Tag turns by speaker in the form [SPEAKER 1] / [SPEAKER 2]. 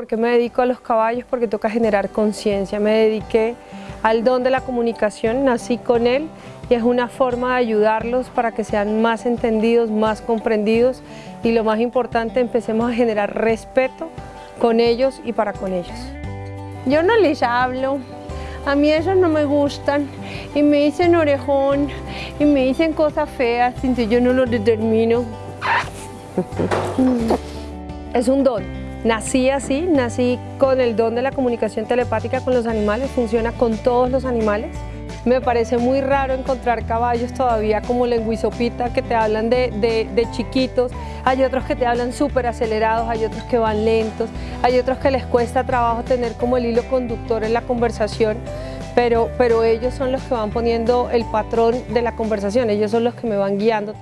[SPEAKER 1] ¿Por qué me dedico a los caballos? Porque toca generar conciencia. Me dediqué al don de la comunicación, nací con él y es una forma de ayudarlos para que sean más entendidos, más comprendidos y lo más importante, empecemos a generar respeto con ellos y para con ellos.
[SPEAKER 2] Yo no les hablo, a mí ellos no me gustan y me dicen orejón y me dicen cosas feas, entonces yo no lo determino.
[SPEAKER 1] Es un don. Nací así, nací con el don de la comunicación telepática con los animales, funciona con todos los animales. Me parece muy raro encontrar caballos todavía como lenguisopita que te hablan de, de chiquitos, hay otros que te hablan súper acelerados, hay otros que van lentos, hay otros que les cuesta trabajo tener como el hilo conductor en la conversación, pero, pero ellos son los que van poniendo el patrón de la conversación, ellos son los que me van guiando.